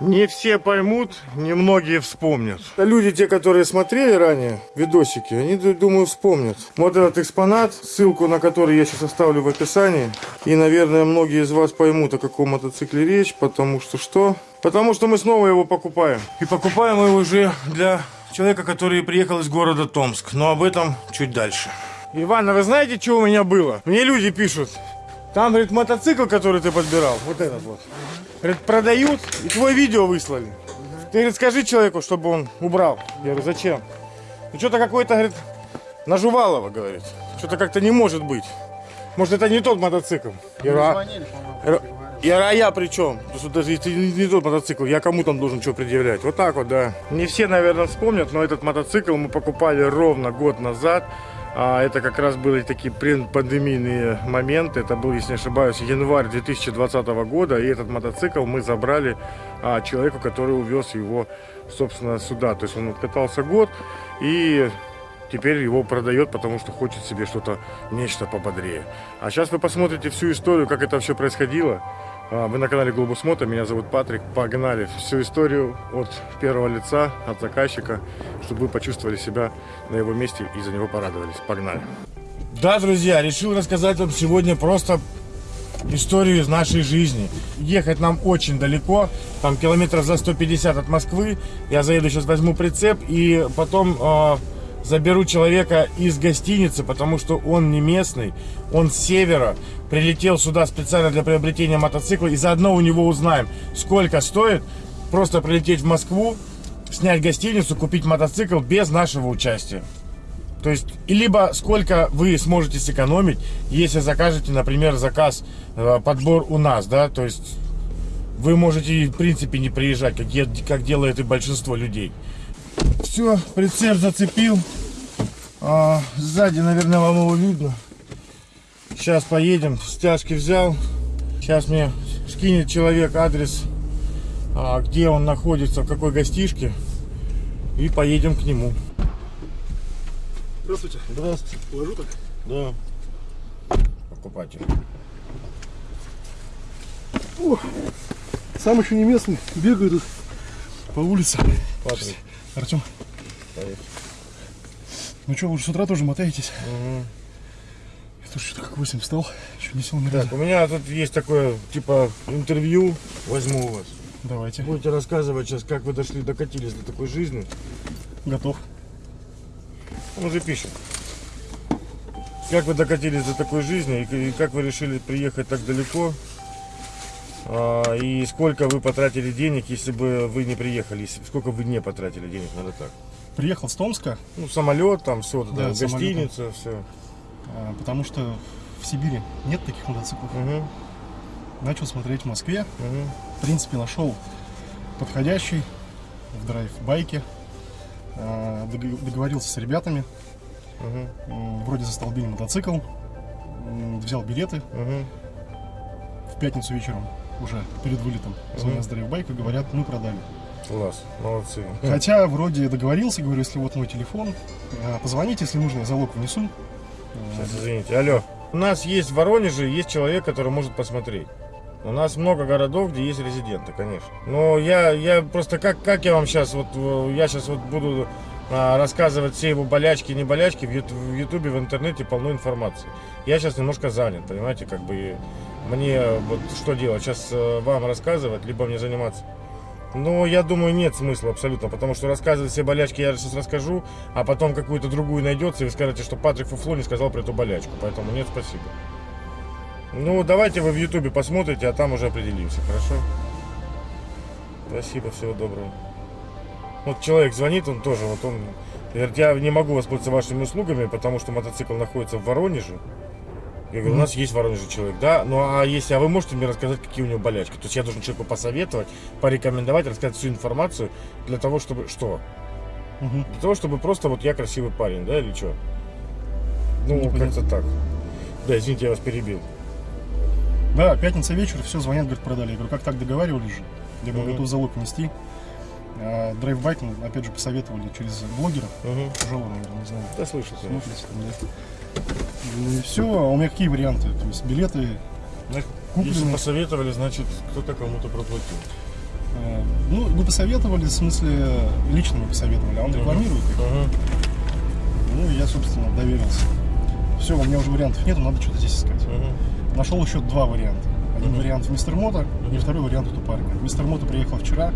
Не все поймут, немногие вспомнят. Люди, те, которые смотрели ранее видосики, они, ду- думаю, вспомнят. Вот этот экспонат, ссылку на который я сейчас оставлю в описании. И, наверное, многие из вас поймут, о каком мотоцикле речь, потому что что? Потому что мы снова его покупаем. И покупаем его уже для человека, который приехал из города Томск. Но об этом чуть дальше. Иван, а вы знаете, что у меня было? Мне люди пишут. Там, говорит, мотоцикл, который ты подбирал, вот этот вот. Говорит, продают, и твое видео выслали. Ты, говорит, скажи человеку, чтобы он убрал. Я говорю, зачем? Ну, что-то какой-то, говорит, нажувалово, говорит. Что-то как-то не может быть. Может, это не тот мотоцикл. Я говорю, а, я а я при чем? Что даже если не тот мотоцикл, я кому там должен что предъявлять? Вот так вот, да. Не все, наверное, вспомнят, но этот мотоцикл мы покупали ровно год назад. А это как раз были такие пандемийные моменты. Это был, если не ошибаюсь, январь 2020 года. И этот мотоцикл мы забрали а, человеку, который увез его, собственно, сюда. То есть он катался год и теперь его продает, потому что хочет себе что-то, нечто пободрее. А сейчас вы посмотрите всю историю, как это все происходило. А, Вы на канале Глобус Мото, меня зовут Патрик. Погнали всю историю от первого лица, от заказчика, чтобы вы почувствовали себя на его месте и за него порадовались. Погнали. Да, друзья, решил рассказать вам сегодня просто историю из нашей жизни. Ехать нам очень далеко, там километров за 150 от Москвы. Я заеду сейчас, возьму прицеп и потом э, заберу человека из гостиницы, потому что он не местный, он с севера, прилетел сюда специально для приобретения мотоцикла, и заодно у него узнаем, сколько стоит просто прилететь в Москву, снять гостиницу, купить мотоцикл без нашего участия. То есть, либо сколько вы сможете сэкономить, если закажете, например, заказ, э, подбор у нас, да, то есть вы можете, в принципе, не приезжать, как, как делает и большинство людей. Все, прицеп зацепил. А, сзади, наверное, вам его видно. Сейчас поедем, стяжки взял. Сейчас мне скинет человек адрес, а, где он находится, в какой гостишке. И поедем к нему. Здравствуйте. Здравствуйте. Положу так. Да. Покупатель. О, сам еще не местный. Бегаю тут по улице. Патрик. Артем, Поехали. ну что, вы уже с утра тоже мотаетесь? Мгм. Я тоже что-то как 8 встал. Еще не сел ни разу. Так, у меня тут есть такое, типа, интервью. Возьму у вас. Давайте. Будете рассказывать сейчас, как вы дошли, докатились до такой жизни. Готов. Он уже пишет. Как вы докатились до такой жизни и как вы решили приехать так далеко? А, и сколько вы потратили денег, если бы вы не приехали? Если, сколько вы не потратили денег, надо так. Приехал с Томска, Ну, самолет, там все, Да, гостиница, все. а, потому что в Сибири нет таких мотоциклов. Угу, Начал смотреть в Москве. угу. В принципе, нашел подходящий в драйв-байке. А, дог- Договорился с ребятами. Угу, Вроде застолбили мотоцикл. Взял билеты. угу. В пятницу вечером уже перед вылетом звонят с драйв-байка, говорят, мы продали. Класс, молодцы. Хотя вроде договорился, говорю, если вот мой телефон, э, позвоните, если нужно, я залог внесу. Сейчас, извините. Алло. У нас есть в Воронеже, есть человек, который может посмотреть. У нас много городов, где есть резиденты, конечно. Но я, я просто, как, как я вам сейчас, вот, э, я сейчас вот буду рассказывать все его болячки, не болячки, в Ют- в Ютубе, в интернете полно информации. Я сейчас немножко занят, понимаете, как бы и мне вот что делать, сейчас э, вам рассказывать, либо мне заниматься. Но я думаю, нет смысла абсолютно, потому что рассказывать все болячки я сейчас расскажу, а потом какую-то другую найдется, и вы скажете, что Патрик Фуфло не сказал про эту болячку, поэтому нет, спасибо. Ну, давайте вы в Ютубе посмотрите, а там уже определимся, хорошо? Спасибо, всего доброго. Вот человек звонит, он тоже, вот он говорит, я не могу воспользоваться вашими услугами, потому что мотоцикл находится в Воронеже. Я говорю, у нас есть в Воронеже человек, да? Ну а если, а вы можете мне рассказать, какие у него болячки? То есть я должен человеку посоветовать, порекомендовать, рассказать всю информацию для того, чтобы что? Мгм. Для того, чтобы просто вот я красивый парень, да, или что? Ну, как-то так. Да, извините, я вас перебил. Да, пятница вечер, все, звонят, говорят, продали. Я говорю, как так договаривались же? Я был Мгм. готов залог нести. А, драйв-байк, ну, опять же, посоветовали через блогера. Угу. Тяжело, наверное, не знаю. Да, слышал, конечно. Смотрите, да. И все, а у меня какие варианты? То есть билеты Купленные. Если посоветовали, значит, кто-то кому-то проплатил. Э, Ну, вы посоветовали, в смысле, лично вы посоветовали, а он рекламирует их. Мгм. Ну, я, собственно, доверился. Все, у меня уже вариантов нету, надо что-то здесь искать. Мгм. Нашел еще два варианта. Один вариант в Мистер Мото, и второй вариант у парня. Мистер Мото приехал вчера,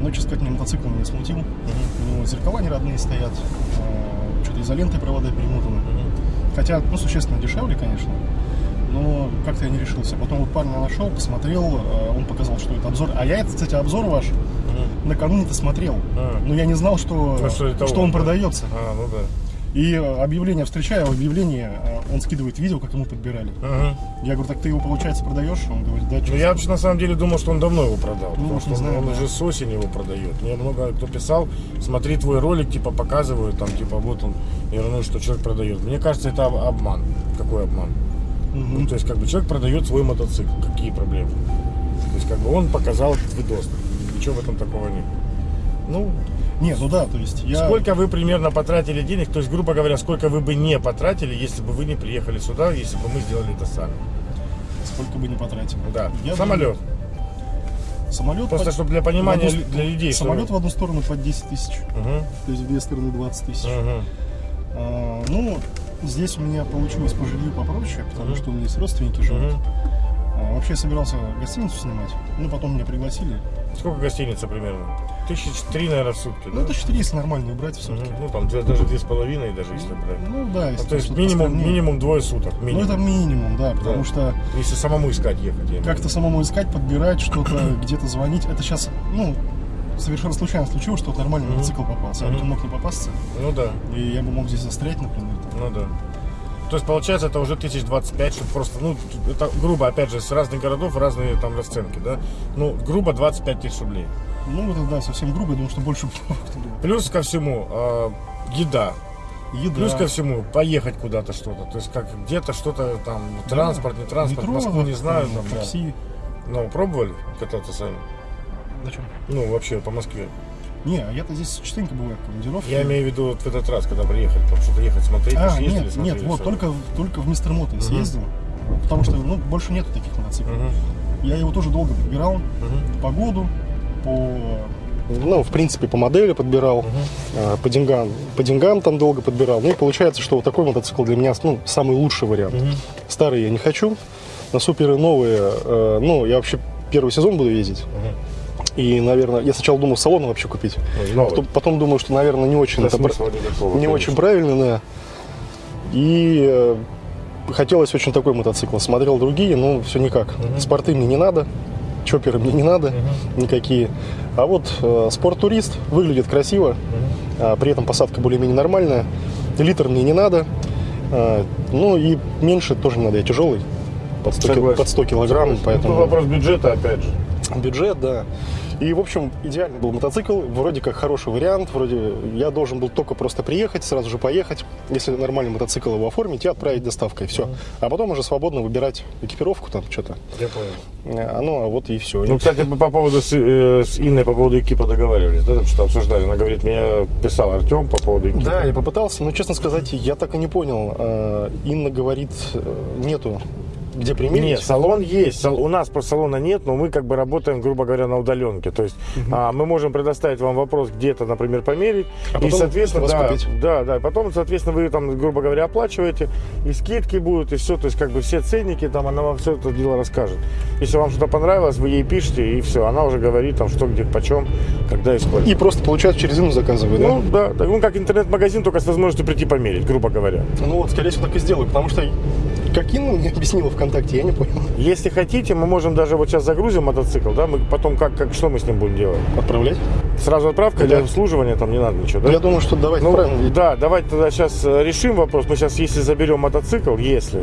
но, честно сказать, мне мотоцикл меня смутил. У него зеркала не родные стоят, э, что-то изолентой провода перемотаны. Хотя, ну, существенно дешевле, конечно, но как-то я не решился. Потом вот парня нашел, посмотрел, э, он показал, что это обзор. А я, это, кстати, обзор ваш накануне-то смотрел. А. Но я не знал, что, Ну, что что он, он да. продается. А, ну да. И э, объявление встречаю, в объявлении э, он скидывает видео, как ему подбирали. Мгм. Я говорю, так ты его, получается, продаешь? Он говорит, да, что Ну, я вообще на самом деле думал, что он давно его продал. Ну, потому что знаю, он да. уже с осени его продает. Мне много кто писал, смотри твой ролик, типа показывают, там, типа, вот он. Я говорю, ну что человек продает. Мне кажется, это об- обман. Какой обман? Ну, то есть, как бы человек продает свой мотоцикл. Какие проблемы? То есть, как бы он показал этот видос. Ничего в этом такого нет. Ну, Не, ну да, то есть я... сколько вы примерно потратили денег, то есть, грубо говоря, сколько вы бы не потратили, если бы вы не приехали сюда, если бы мы сделали это сами. Сколько бы не потратил. Да, Я самолет. бы- Самолет... Просто, под- чтобы для понимания одну- для людей. что Самолет вы- в одну сторону под 10 тысяч, Мгм, то есть в две стороны 20 тысяч. мгм. А, ну, здесь у меня получилось по жилью попроще, потому Мгм. что у меня есть родственники живут. Мгм. А, вообще я собирался гостиницу снимать, ну потом меня пригласили. Сколько гостиница примерно? Тысяч три, наверное, в сутки, Ну, да? это 4, если нормальную брать в сутки. Ну, там даже две с половиной, даже если брать. Ну да, Ну, если то есть минимум, минимум двое суток. Ну Минимум. это минимум, да, потому Да. что Если самому искать ехать. как-то самому искать, подбирать, что-то где-то звонить, это сейчас, ну, совершенно случайно случилось, что вот нормальный Мгм. мотоцикл попался. Я Мгм. бы мог не попасться. Ну да, и я бы мог здесь застрять, например. там. ну да. То есть получается это уже тысяч двадцать пять, чтобы просто, ну, это грубо, опять же, с разных городов разные там расценки, да? Ну, грубо 25 тысяч рублей. Ну, это, да, совсем грубо, я думаю, что больше. Плюс ко всему, э, еда. Еда. Плюс ко всему, поехать куда-то что-то. То есть как где-то что-то там, транспорт, не транспорт, Метро, Москву не знаю. там, Там, да. такси. Ну, пробовали кататься сами? Зачем? Ну, вообще, по Москве. Не, а я-то здесь частенько бываю в командировке. Я имею в виду вот в этот раз, когда приехали, там что-то ехать смотреть, А, же ездили, нет, смотрели, нет, вот, всё. только, только в Мистер Мото я съездил. Потому что, ну, больше нету таких мотоциклов. Мгм, Я его тоже долго подбирал. мгм, По году, по... Ну, в принципе, по модели подбирал, а, по деньгам, по деньгам там долго подбирал. Ну и получается, что вот такой мотоцикл для меня ну, самый лучший вариант. мгм. Старые я не хочу, на суперы новые, э, ну, я вообще первый сезон буду ездить. И, наверное, я сначала думал салон вообще купить. Ну, новый. Потом, потом думаю, что, наверное, не очень Да это никакого, не конечно. очень правильно, да. И э, хотелось очень такой мотоцикл. Смотрел другие, но все никак. Спорты мне не надо, чоперы мне не надо никакие. А вот э, спорт-турист выглядит красиво, а при этом посадка более-менее нормальная. Литр мне не надо. А, ну и меньше тоже не надо, я тяжелый. Под 100, кил- Согласен. под 100 килограмм, Согласен. поэтому... Ну, вопрос бюджета, опять же. Бюджет, да. И, в общем, идеальный был мотоцикл, вроде как хороший вариант, вроде я должен был только просто приехать, сразу же поехать, если нормальный мотоцикл его оформить и отправить доставкой, все. А потом уже свободно выбирать экипировку там что-то. Я понял. А, ну, а вот и все. Ну, кстати, мы по поводу с, э, с Инной по поводу экипа договаривались, да, что обсуждали. Она говорит, меня писал Артем по поводу экипа. Да, я попытался, но, честно сказать, я так и не понял. А, Инна говорит, э, нету где примерить. Нет, салон есть. У нас просто салона нет, но мы как бы работаем, грубо говоря, на удаленке. То есть а, мы можем предоставить вам вопрос где-то, например, померить. А и, соответственно, да, купить. да, да. Потом, соответственно, вы там, грубо говоря, оплачиваете, и скидки будут, и все. То есть, как бы все ценники, там она вам все это дело расскажет. Если вам что-то понравилось, вы ей пишете, и все. Она уже говорит там, что, где, почем, когда и сколько. И просто, получается, через Инну заказываю, Ну, да, да. Ну, как интернет-магазин, только с возможностью прийти померить, грубо говоря. Ну вот, скорее всего, так и сделаю, потому что как Инна мне объяснила ВКонтакте, я не понял. Если хотите, мы можем даже вот сейчас загрузим мотоцикл, да, мы потом как, как что мы с ним будем делать? Отправлять? Сразу отправка Да. для обслуживания, там не надо ничего, да? Я думаю, что давайте Ну, правильно. да, давайте тогда сейчас решим вопрос. Мы сейчас, если заберем мотоцикл, если,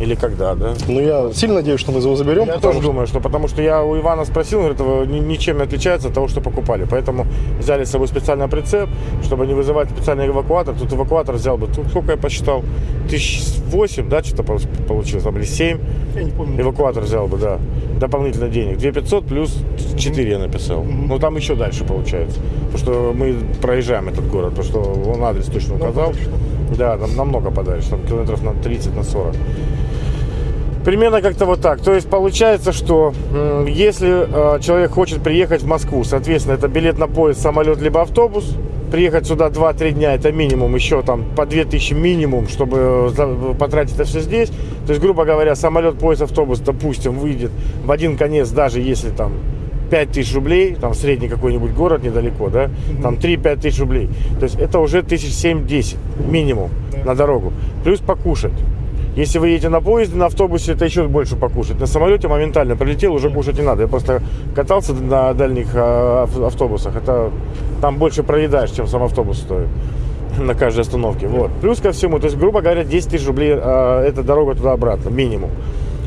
или когда, да? Ну, я сильно надеюсь, что мы его заберем. Я тоже что- думаю, что потому что я у Ивана спросил, он говорит, ничем не отличается от того, что покупали. Поэтому взяли с собой специальный прицеп, чтобы не вызывать специальный эвакуатор. Тут эвакуатор взял бы, тут сколько я посчитал, тысяч восемь, да, что-то пол- получилось, там, или семь. Я не помню. Эвакуатор взял бы, да. Дополнительно денег. 2500 плюс 4 я написал. Ну, там еще дальше получается. Потому что мы проезжаем этот город, потому что он адрес точно указал. подальше, Да, там намного подальше, там километров на 30, на 40. Примерно как-то вот так. То есть получается, что если э, человек хочет приехать в Москву, соответственно, это билет на поезд, самолет, либо автобус. Приехать сюда 2-3 дня, это минимум, еще там по 2000 минимум, чтобы э, потратить это все здесь. То есть, грубо говоря, самолет, поезд, автобус, допустим, выйдет в один конец, даже если там 5 тысяч рублей, там средний какой-нибудь город недалеко, да, там 3-5 тысяч рублей. То есть это уже тысяч 7-10 минимум на дорогу. Плюс покушать. Если вы едете на поезде, на автобусе, это еще больше покушать. На самолете моментально прилетел, уже кушать не надо. Я просто катался на дальних ав- автобусах. Это там больше проедаешь, чем сам автобус стоит на каждой остановке. Вот. Плюс ко всему, то есть, грубо говоря, 10 тысяч рублей а, это дорога туда-обратно, минимум.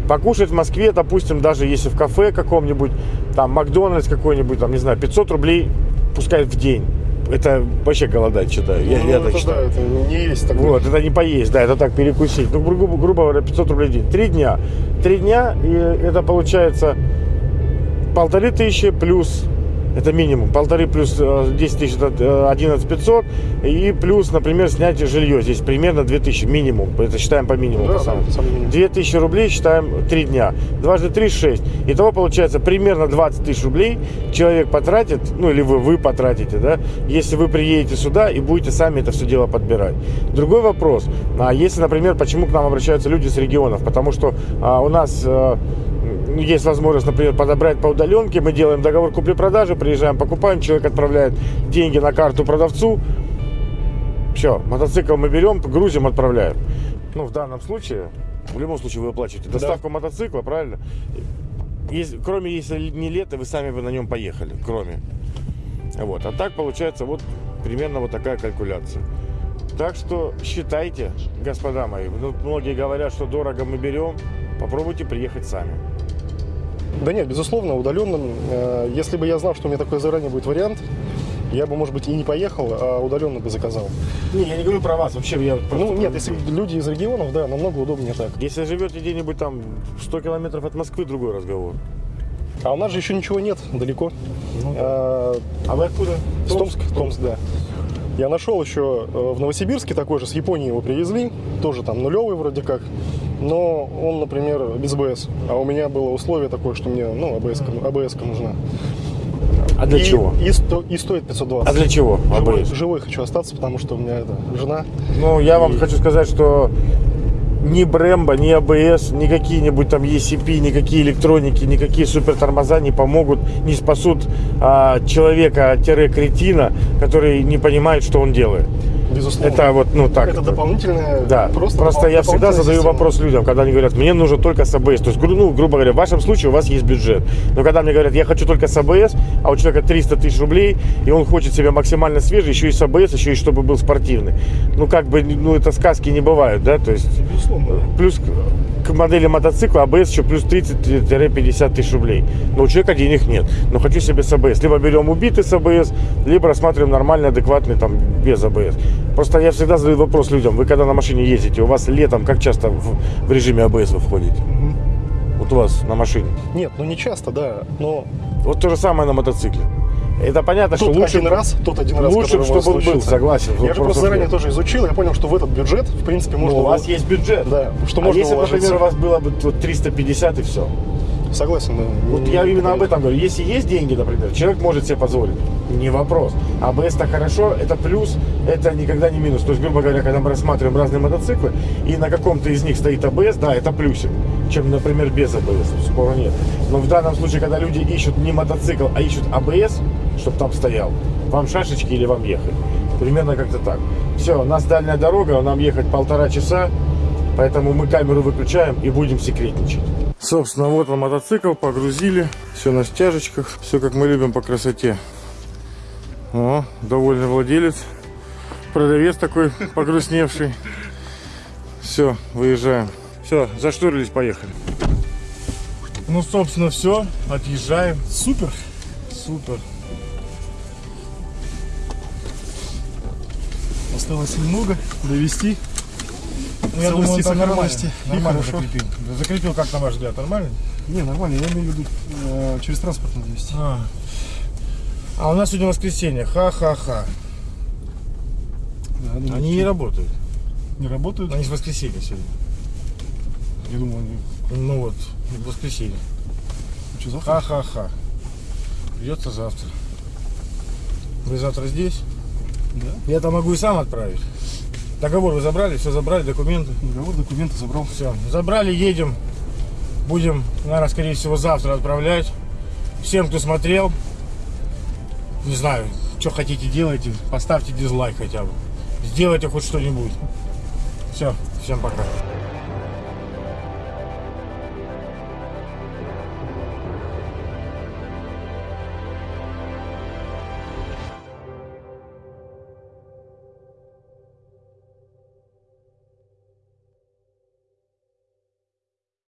Покушать в Москве, допустим, даже если в кафе каком-нибудь, там Макдональдс какой-нибудь, там, не знаю, 500 рублей пускай в день. Это вообще голодать считаю. Я, Ну, я это так да, считаю. это не есть такое. Вот, это не поесть, да, это так перекусить. Ну, грубо, грубо говоря, 500 рублей в день. Три дня. Три дня, и это получается полторы тысячи плюс, это минимум, полторы плюс э, 10 тысяч, это э, 11 500, и плюс, например, снятие жилье, здесь примерно 2000 минимум, это считаем по минимуму. Да, по да, самому. самый минимум. 2000 рублей считаем 3 дня. Дважды 3 – 6. Итого получается примерно 20 тысяч рублей человек потратит, ну или вы, вы потратите, да, если вы приедете сюда и будете сами это все дело подбирать. Другой вопрос, а если, например, почему к нам обращаются люди с регионов? Потому что а, у нас а, есть возможность, например, подобрать по удаленке, мы делаем договор купли-продажи, приезжаем, покупаем, человек отправляет деньги на карту продавцу, все, мотоцикл мы берем, грузим, отправляем. Ну, в данном случае, в любом случае вы оплачиваете доставку мотоцикла, правильно? Если- кроме если не лето, вы сами бы на нем поехали, кроме. Вот. А так получается вот примерно вот такая калькуляция. Так что считайте, господа мои. Ну, многие говорят, что дорого мы берем. Попробуйте приехать сами. Да нет, безусловно, удаленным. э, Если бы я знал, что у меня такой заранее будет вариант, я бы, может быть, и не поехал, а удаленно бы заказал. Не, я не говорю про вас. Вообще, я Ну, нет, если люди из регионов, да, намного удобнее так. Если живете где-нибудь там 100 километров от Москвы, другой разговор. А у нас же еще ничего нет, далеко. А, А вы откуда? С Томск, Томск, да. Я нашел еще э, в Новосибирске такой же, с Японии его привезли, тоже там нулевый вроде как, но он, например, без АБС. А у меня было условие такое, что мне, ну, АБС, АБС нужна. А для и, чего? И, сто- и стоит 520. А для чего? Живой, АБС? живой хочу остаться, потому что у меня это жена. Ну, я вам И- хочу сказать, что ни Брэмбо, ни АБС, ни какие-нибудь там ECP, никакие электроники, никакие супер тормоза не помогут, не спасут а, человека-кретина, который не понимает, что он делает. Безусловно. Это вот, ну так. это дополнительная. Да, просто, допол- я всегда задаю система. вопрос людям, когда они говорят, мне нужно только с АБС. То есть, ну, грубо говоря, в вашем случае у вас есть бюджет. Но когда мне говорят, я хочу только с АБС, а у человека 300 тысяч рублей, и он хочет себя максимально свежий, еще и с АБС, еще и чтобы был спортивный. Ну, как бы, ну, это сказки не бывают, да, то есть... Безусловно. Плюс к- к модели мотоцикла АБС еще плюс 30-50 тысяч рублей. Но у человека денег нет. Но хочу себе с АБС. Либо берем убитый с АБС, либо рассматриваем нормальный, адекватный там без АБС. Просто я всегда задаю вопрос людям. Вы когда на машине ездите, у вас летом как часто в, в режиме АБС вы входите? Вот у вас на машине. Нет, ну не часто, да. Но Вот то же самое на мотоцикле. Это понятно, тот что лучше, один раз, тот один раз, лучше чтобы он был, согласен. Я же просто заранее нет. тоже изучил, я понял, что в этот бюджет, в принципе, Ну, можно... у вас было- есть бюджет. Да, что а можно если, уложиться. например, у вас было бы вот 350 и все. Согласен. Вот я именно об этом говорю. Если есть деньги, например, человек может себе позволить. Не вопрос. АБС так хорошо, это плюс, это никогда не минус. То есть, грубо говоря, когда мы рассматриваем разные мотоциклы, и на каком-то из них стоит АБС, да, это плюсик, чем, например, без АБС. Спора нет. Но в данном случае, когда люди ищут не мотоцикл, а ищут АБС, чтобы там стоял, вам шашечки или вам ехать. Примерно как-то так. Все, у нас дальняя дорога, нам ехать полтора часа, поэтому мы камеру выключаем и будем секретничать. Собственно, вот он мотоцикл, погрузили, все на стяжечках, все как мы любим по красоте. О, довольный владелец, продавец такой погрустневший. Все, выезжаем. Все, заштурились, поехали. Ну, собственно, все, отъезжаем. Супер. Супер. Осталось немного довести. Ну, я думаю, он там нормально, закрепил. Закрепил, как на ваш взгляд, нормально? Не, нормально, я имею в виду э, через транспорт надо вести. А. А у нас сегодня воскресенье. Ха-ха-ха. Да, думаю, Они не работают. не работают. Они с воскресенья сегодня. Я думаю, они Ну вот, в воскресенье. Что, завтра? Ха-ха-ха. Придется завтра. Вы завтра здесь? Да. Я там могу и сам отправить. Договор вы забрали, все забрали, документы. Договор, документы забрал. Все, забрали, едем. Будем, наверное, скорее всего, завтра отправлять. Всем, кто смотрел, не знаю, что хотите делайте, поставьте дизлайк хотя бы. Сделайте хоть что-нибудь. Все, всем пока.